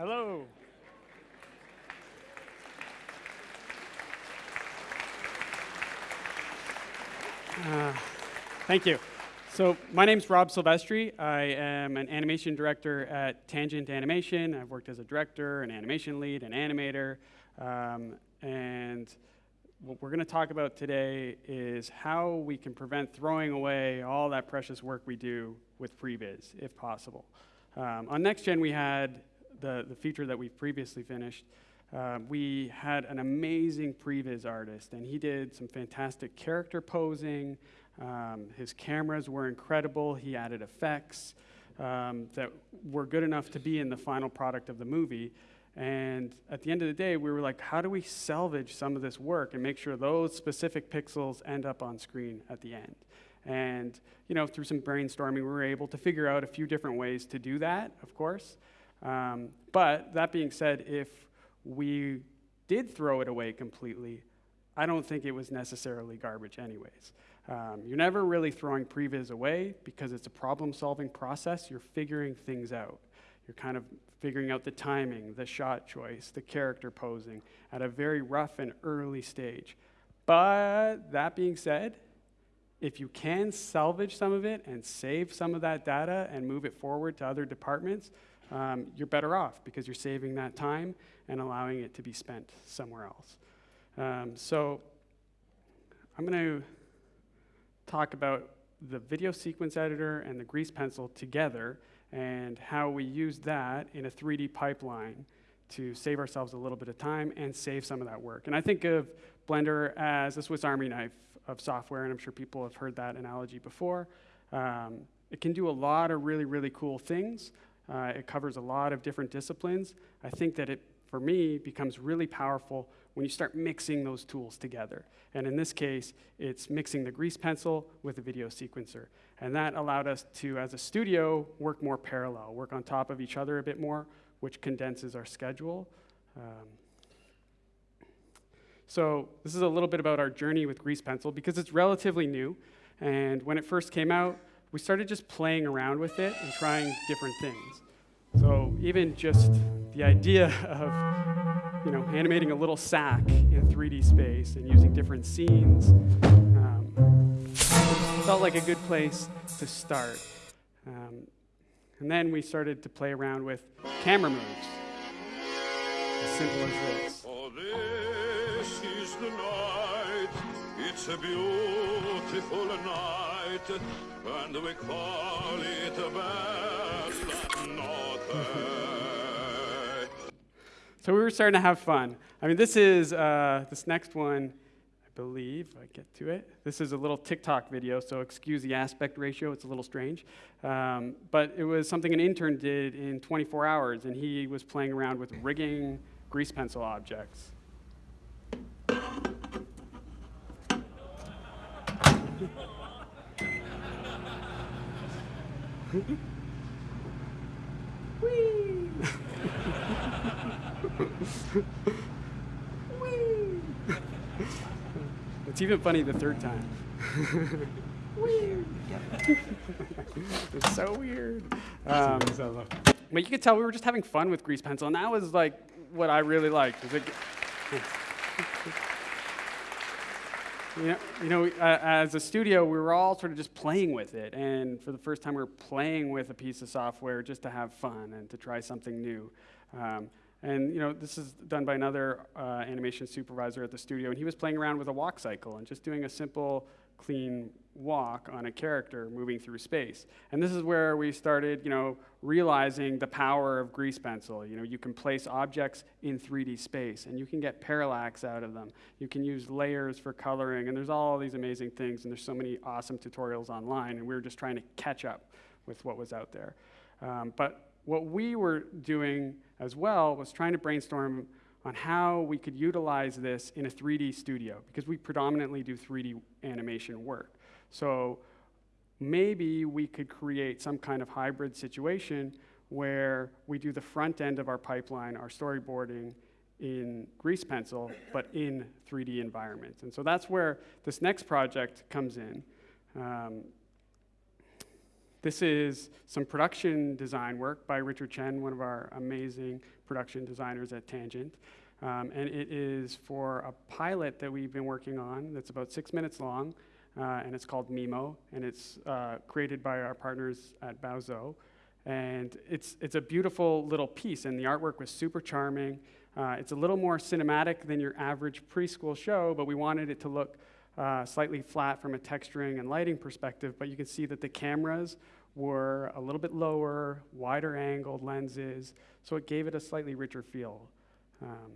Hello. Uh, thank you. So my name is Rob Silvestri. I am an animation director at Tangent Animation. I've worked as a director, an animation lead, an animator, um, and what we're going to talk about today is how we can prevent throwing away all that precious work we do with previs, if possible. Um, on NextGen, we had the, the feature that we've previously finished. Uh, we had an amazing previs artist, and he did some fantastic character posing. Um, his cameras were incredible. He added effects um, that were good enough to be in the final product of the movie. And at the end of the day, we were like, how do we salvage some of this work and make sure those specific pixels end up on screen at the end? And you know, through some brainstorming, we were able to figure out a few different ways to do that, of course. Um, but that being said, if we did throw it away completely, I don't think it was necessarily garbage anyways. Um, you're never really throwing previs away because it's a problem solving process. You're figuring things out. You're kind of figuring out the timing, the shot choice, the character posing at a very rough and early stage. But that being said, if you can salvage some of it and save some of that data and move it forward to other departments, um, you're better off because you're saving that time and allowing it to be spent somewhere else. Um, so I'm going to talk about the video sequence editor and the grease pencil together and how we use that in a 3D pipeline to save ourselves a little bit of time and save some of that work. And I think of Blender as a Swiss Army knife of software, and I'm sure people have heard that analogy before. Um, it can do a lot of really, really cool things. Uh, it covers a lot of different disciplines. I think that it, for me, becomes really powerful when you start mixing those tools together. And in this case, it's mixing the grease pencil with the video sequencer. And that allowed us to, as a studio, work more parallel, work on top of each other a bit more, which condenses our schedule. Um, so this is a little bit about our journey with Grease Pencil because it's relatively new. And when it first came out, we started just playing around with it and trying different things. So even just the idea of you know, animating a little sack in 3D space and using different scenes um, felt like a good place to start. Um, and then we started to play around with camera moves. As simple as this. Oh, this is the night. It's a beautiful night, and we call it. So we were starting to have fun. I mean, this is uh, this next one. I believe I get to it. This is a little TikTok video, so excuse the aspect ratio. It's a little strange, um, but it was something an intern did in 24 hours, and he was playing around with rigging grease pencil objects. Whee! Whee! It's even funny the third time. Weird. it's so weird. Um, but you could tell we were just having fun with grease pencil, and that was like what I really liked. You know, you know uh, as a studio, we were all sort of just playing with it, and for the first time, we were playing with a piece of software just to have fun and to try something new. Um, and you know, this is done by another uh, animation supervisor at the studio, and he was playing around with a walk cycle and just doing a simple, clean walk on a character moving through space. And this is where we started, you know, realizing the power of grease pencil. You know, you can place objects in 3D space, and you can get parallax out of them. You can use layers for coloring, and there's all these amazing things, and there's so many awesome tutorials online, and we were just trying to catch up with what was out there. Um, but what we were doing as well was trying to brainstorm on how we could utilize this in a 3D studio because we predominantly do 3D animation work. So maybe we could create some kind of hybrid situation where we do the front end of our pipeline, our storyboarding in grease pencil, but in 3D environments. And so that's where this next project comes in. Um, This is some production design work by Richard Chen, one of our amazing production designers at Tangent. Um, and it is for a pilot that we've been working on that's about six minutes long, uh, and it's called Mimo, and it's uh, created by our partners at Baozo. And it's, it's a beautiful little piece, and the artwork was super charming. Uh, it's a little more cinematic than your average preschool show, but we wanted it to look uh, slightly flat from a texturing and lighting perspective, but you can see that the cameras were a little bit lower, wider angled lenses, so it gave it a slightly richer feel. Um,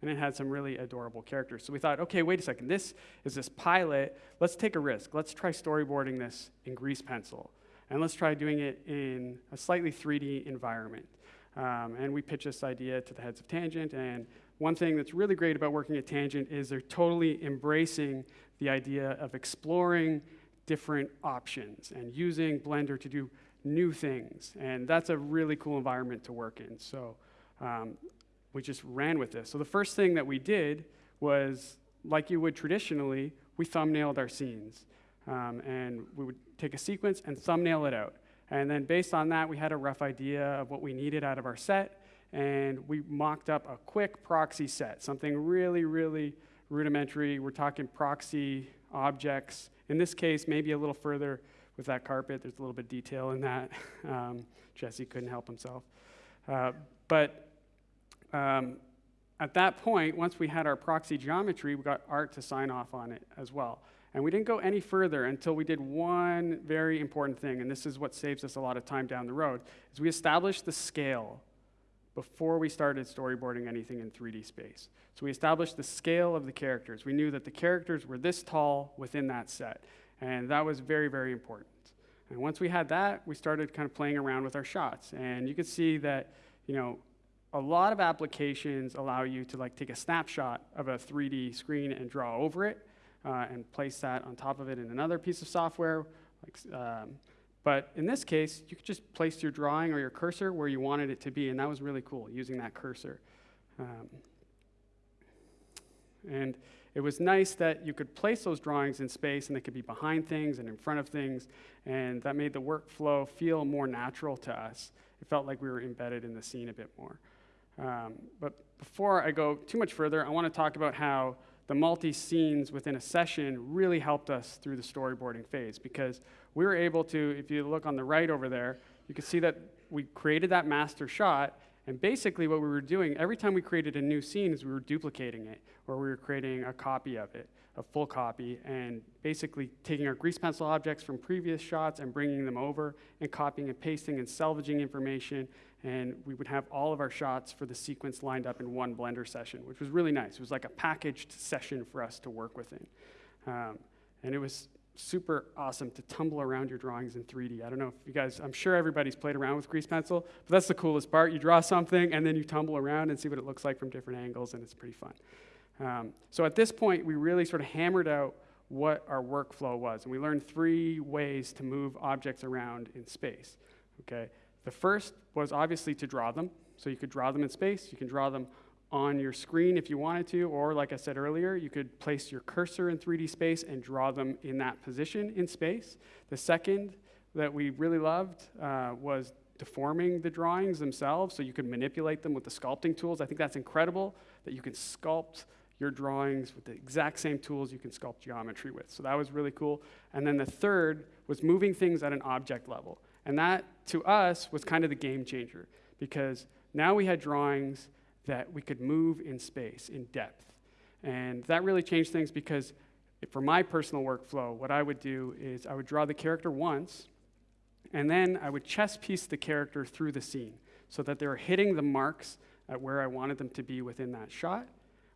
and it had some really adorable characters. So we thought, okay, wait a second, this is this pilot. Let's take a risk. Let's try storyboarding this in grease pencil. And let's try doing it in a slightly 3D environment. Um, and we pitched this idea to the heads of Tangent. And one thing that's really great about working at Tangent is they're totally embracing the idea of exploring different options and using Blender to do new things. And that's a really cool environment to work in. So um, we just ran with this. So the first thing that we did was, like you would traditionally, we thumbnailed our scenes. Um, and we would take a sequence and thumbnail it out. And then based on that, we had a rough idea of what we needed out of our set, and we mocked up a quick proxy set, something really, really rudimentary. We're talking proxy objects. In this case, maybe a little further with that carpet. There's a little bit of detail in that. Um, Jesse couldn't help himself. Uh, but um, at that point, once we had our proxy geometry, we got art to sign off on it as well. And we didn't go any further until we did one very important thing, and this is what saves us a lot of time down the road, is we established the scale before we started storyboarding anything in 3D space. So we established the scale of the characters. We knew that the characters were this tall within that set, and that was very, very important. And once we had that, we started kind of playing around with our shots. And you can see that, you know, a lot of applications allow you to like take a snapshot of a 3D screen and draw over it uh, and place that on top of it in another piece of software. Like, um, but in this case, you could just place your drawing or your cursor where you wanted it to be, and that was really cool, using that cursor. Um, and it was nice that you could place those drawings in space and they could be behind things and in front of things, and that made the workflow feel more natural to us. It felt like we were embedded in the scene a bit more. Um, but before I go too much further, I want to talk about how the multi-scenes within a session really helped us through the storyboarding phase because we were able to, if you look on the right over there, you can see that we created that master shot. And basically what we were doing, every time we created a new scene is we were duplicating it or we were creating a copy of it, a full copy, and basically taking our grease pencil objects from previous shots and bringing them over and copying and pasting and salvaging information and we would have all of our shots for the sequence lined up in one Blender session, which was really nice. It was like a packaged session for us to work within. Um, and it was super awesome to tumble around your drawings in 3D. I don't know if you guys, I'm sure everybody's played around with grease pencil, but that's the coolest part. You draw something and then you tumble around and see what it looks like from different angles, and it's pretty fun. Um, so at this point, we really sort of hammered out what our workflow was, and we learned three ways to move objects around in space. Okay, the first was obviously to draw them. So you could draw them in space, you can draw them on your screen if you wanted to, or like I said earlier, you could place your cursor in 3D space and draw them in that position in space. The second that we really loved uh, was deforming the drawings themselves, so you could manipulate them with the sculpting tools. I think that's incredible that you can sculpt your drawings with the exact same tools you can sculpt geometry with. So that was really cool. And then the third was moving things at an object level. And that, to us, was kind of the game changer because now we had drawings that we could move in space, in depth. And that really changed things because for my personal workflow, what I would do is I would draw the character once, and then I would chess piece the character through the scene so that they were hitting the marks at where I wanted them to be within that shot,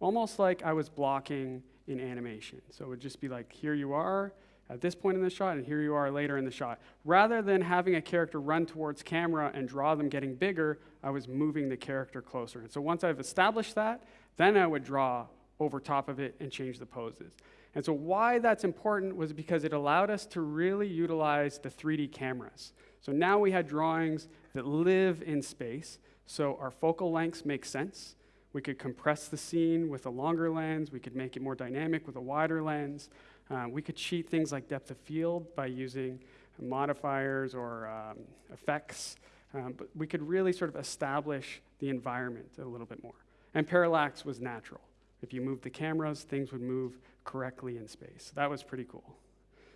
almost like I was blocking in animation. So it would just be like, here you are, at this point in the shot, and here you are later in the shot. Rather than having a character run towards camera and draw them getting bigger, I was moving the character closer. And so once I've established that, then I would draw over top of it and change the poses. And so why that's important was because it allowed us to really utilize the 3D cameras. So now we had drawings that live in space, so our focal lengths make sense. We could compress the scene with a longer lens. We could make it more dynamic with a wider lens. Uh, we could cheat things like depth of field by using modifiers or um, effects, um, but we could really sort of establish the environment a little bit more. And parallax was natural. If you moved the cameras, things would move correctly in space. That was pretty cool.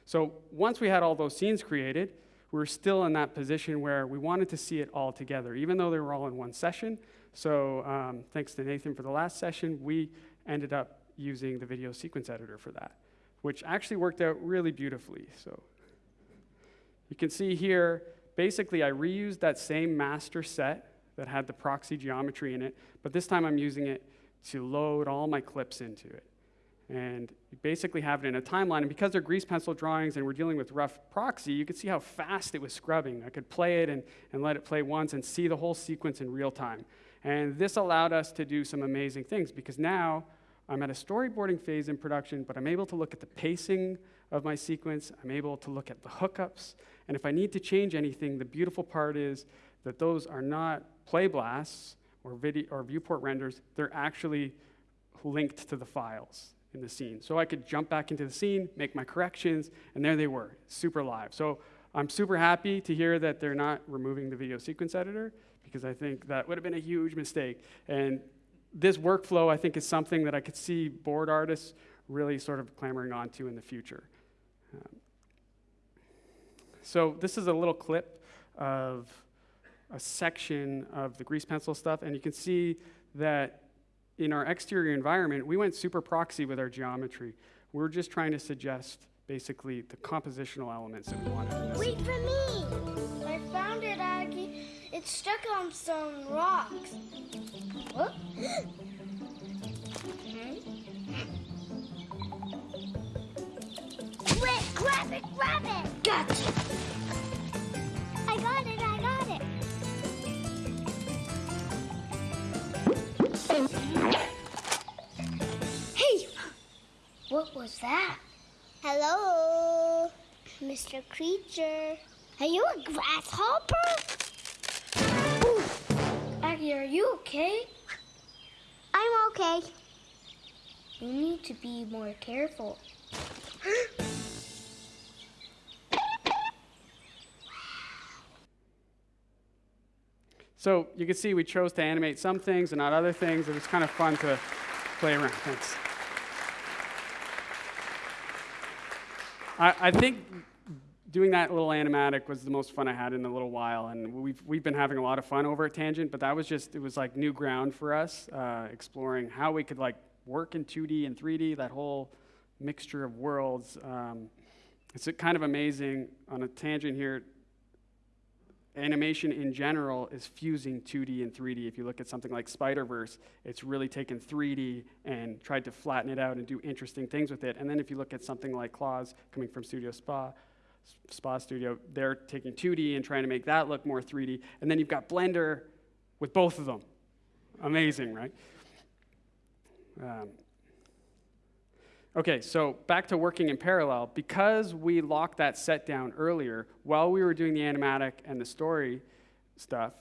So once we had all those scenes created, we were still in that position where we wanted to see it all together, even though they were all in one session. So um, thanks to Nathan for the last session, we ended up using the video sequence editor for that, which actually worked out really beautifully. So you can see here, basically I reused that same master set that had the proxy geometry in it, but this time I'm using it to load all my clips into it. And you basically have it in a timeline, and because they're grease pencil drawings and we're dealing with rough proxy, you could see how fast it was scrubbing. I could play it and, and let it play once and see the whole sequence in real time. And this allowed us to do some amazing things because now I'm at a storyboarding phase in production, but I'm able to look at the pacing of my sequence. I'm able to look at the hookups. And if I need to change anything, the beautiful part is that those are not play blasts or, video, or viewport renders. They're actually linked to the files in the scene. So I could jump back into the scene, make my corrections, and there they were, super live. So I'm super happy to hear that they're not removing the video sequence editor because I think that would have been a huge mistake. And this workflow, I think, is something that I could see board artists really sort of clamoring onto in the future. Um, so this is a little clip of a section of the grease pencil stuff, and you can see that in our exterior environment, we went super proxy with our geometry. We're just trying to suggest basically the compositional elements that we wanted. Wait for me! It's stuck on some rocks. What? Hmm? Wait, grab it, grab it! Gotcha! I got it, I got it. Hey! What was that? Hello, Mr. Creature. Are you a grasshopper? Ooh. Aggie, are you okay? I'm okay. You need to be more careful. So you can see we chose to animate some things and not other things. It was kind of fun to play around. Thanks. I, I think doing that little animatic was the most fun I had in a little while, and we've, we've been having a lot of fun over at Tangent, but that was just, it was like new ground for us, uh, exploring how we could like work in 2D and 3D, that whole mixture of worlds. Um, it's kind of amazing on a tangent here animation in general is fusing 2D and 3D. If you look at something like Spider Verse, it's really taken 3D and tried to flatten it out and do interesting things with it. And then if you look at something like Klaus coming from Studio Spa, Spa Studio, they're taking 2D and trying to make that look more 3D. And then you've got Blender with both of them. Amazing, right? Um, Okay, so back to working in parallel. Because we locked that set down earlier, while we were doing the animatic and the story stuff,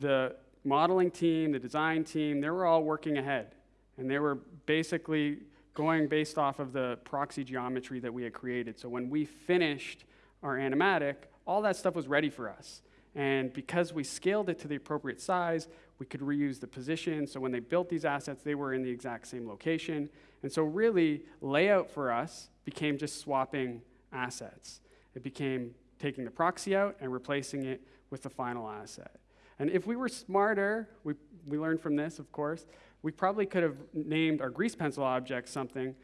the modeling team, the design team, they were all working ahead. And they were basically going based off of the proxy geometry that we had created. So when we finished our animatic, all that stuff was ready for us. And because we scaled it to the appropriate size, we could reuse the position. So when they built these assets, they were in the exact same location. And so, really, layout for us became just swapping assets. It became taking the proxy out and replacing it with the final asset. And if we were smarter, we, we learned from this, of course, we probably could have named our grease pencil object something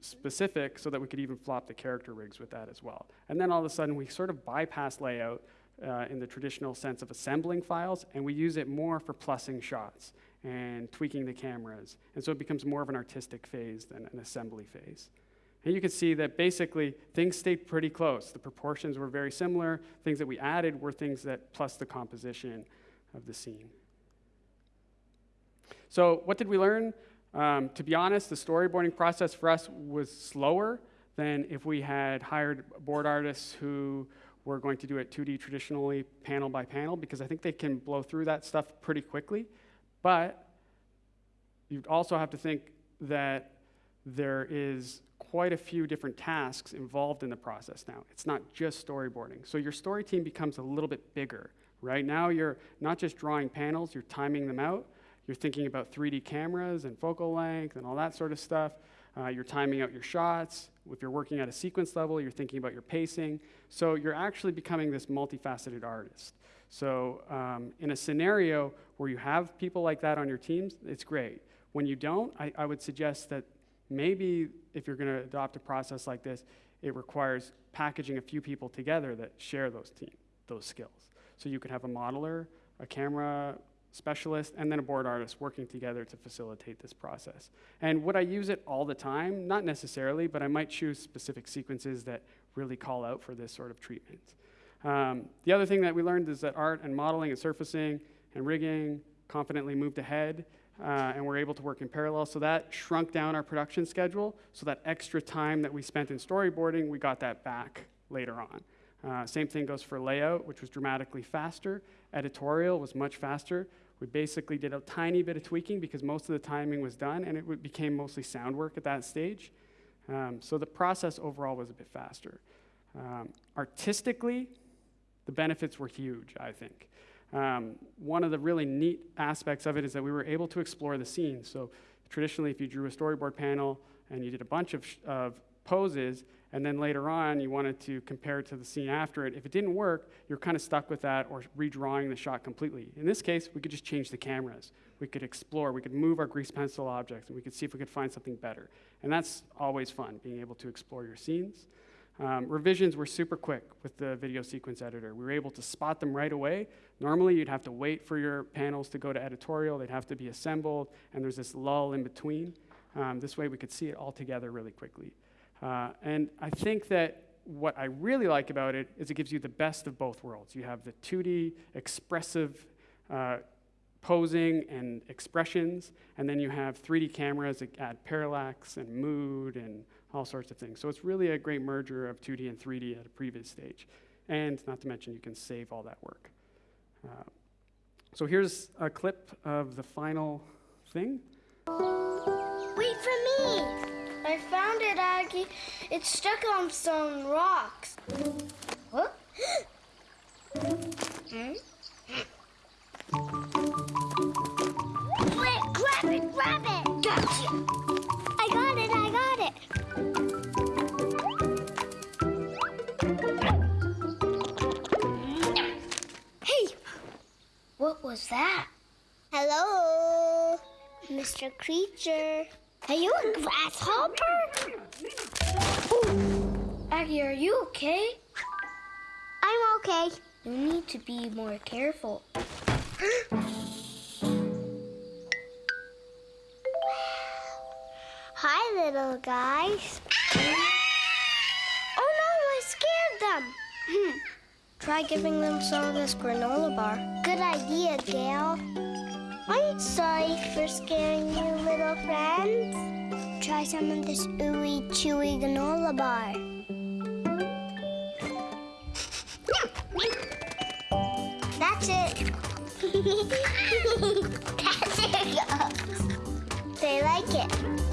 specific so that we could even flop the character rigs with that as well. And then all of a sudden, we sort of bypass layout uh, in the traditional sense of assembling files, and we use it more for plussing shots and tweaking the cameras. And so it becomes more of an artistic phase than an assembly phase. And you can see that basically things stayed pretty close. The proportions were very similar. Things that we added were things that plus the composition of the scene. So what did we learn? Um, to be honest, the storyboarding process for us was slower than if we had hired board artists who were going to do it 2D traditionally, panel by panel, because I think they can blow through that stuff pretty quickly. But you also have to think that there is quite a few different tasks involved in the process now. It's not just storyboarding. So your story team becomes a little bit bigger. Right now, you're not just drawing panels, you're timing them out. You're thinking about 3D cameras and focal length and all that sort of stuff. Uh, you're timing out your shots. If you're working at a sequence level, you're thinking about your pacing. So you're actually becoming this multifaceted artist. So um, in a scenario where you have people like that on your teams, it's great. When you don't, I, I would suggest that maybe if you're going to adopt a process like this, it requires packaging a few people together that share those team, those skills. So you could have a modeler, a camera specialist, and then a board artist working together to facilitate this process. And would I use it all the time? Not necessarily, but I might choose specific sequences that really call out for this sort of treatment. Um, the other thing that we learned is that art and modeling and surfacing and rigging confidently moved ahead uh, and we're able to work in parallel. So that shrunk down our production schedule. So that extra time that we spent in storyboarding, we got that back later on. Uh, same thing goes for layout, which was dramatically faster. Editorial was much faster. We basically did a tiny bit of tweaking because most of the timing was done, and it became mostly sound work at that stage. Um, so the process overall was a bit faster. Um, artistically, the benefits were huge, I think. Um, one of the really neat aspects of it is that we were able to explore the scene. So traditionally, if you drew a storyboard panel and you did a bunch of, of poses, and then later on you wanted to compare it to the scene after it, if it didn't work, you're kind of stuck with that or redrawing the shot completely. In this case, we could just change the cameras. We could explore, we could move our grease pencil objects, and we could see if we could find something better. And that's always fun, being able to explore your scenes. Um, revisions were super quick with the video sequence editor. We were able to spot them right away. Normally, you'd have to wait for your panels to go to editorial. They'd have to be assembled, and there's this lull in between. Um, this way, we could see it all together really quickly. Uh, and I think that what I really like about it is it gives you the best of both worlds. You have the 2D expressive uh, posing and expressions, and then you have 3D cameras that add parallax and mood and all sorts of things. So it's really a great merger of 2D and 3D at a previs stage. And not to mention, you can save all that work. Uh, so here's a clip of the final thing. Wait for me! I found it, Aggie. It's stuck on some rocks. What? hmm? Quick, grab it, grab it! Gotcha! I got it, I got it. Hey! What was that? Hello, Mr. Creature. Are you a grasshopper? Ooh. Aggie, are you okay? I'm okay. You need to be more careful. Hi, little guys. Oh no, I scared them. Hmm. Try giving them some of this granola bar. Good idea, Gail. I'm sorry for scaring you, little friends. Try some of this ooey chewy granola bar. That's it. That's it. They like it.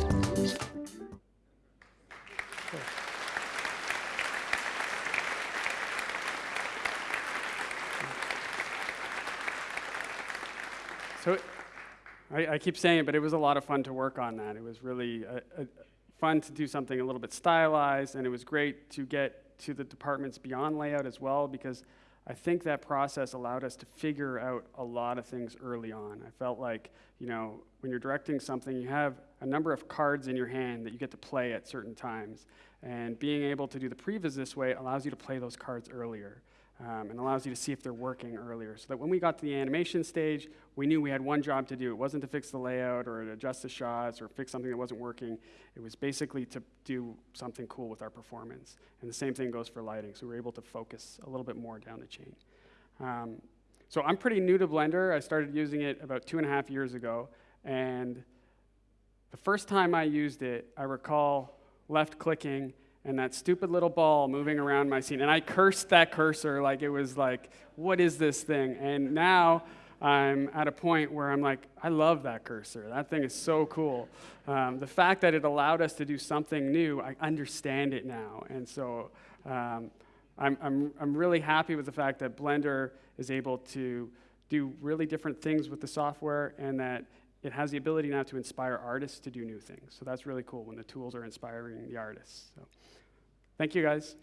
I, I, keep saying it, but it was a lot of fun to work on that. It was really a, a fun to do something a little bit stylized, and it was great to get to the departments beyond layout as well because I think that process allowed us to figure out a lot of things early on. I felt like, you know, when you're directing something, you have a number of cards in your hand that you get to play at certain times. And being able to do the previs this way allows you to play those cards earlier um, and allows you to see if they're working earlier. So that when we got to the animation stage, we knew we had one job to do. It wasn't to fix the layout or adjust the shots or fix something that wasn't working. It was basically to do something cool with our performance. And the same thing goes for lighting. So we were able to focus a little bit more down the chain. Um, so I'm pretty new to Blender. I started using it about two and a half years ago. And the first time I used it, I recall left clicking and that stupid little ball moving around my scene. And I cursed that cursor like it was like, what is this thing? And now, I'm at a point where I'm like, I love that cursor. That thing is so cool. Um, the fact that it allowed us to do something new, I understand it now. And so um, I'm, I'm, I'm really happy with the fact that Blender is able to do really different things with the software and that it has the ability now to inspire artists to do new things. So that's really cool when the tools are inspiring the artists. So thank you guys.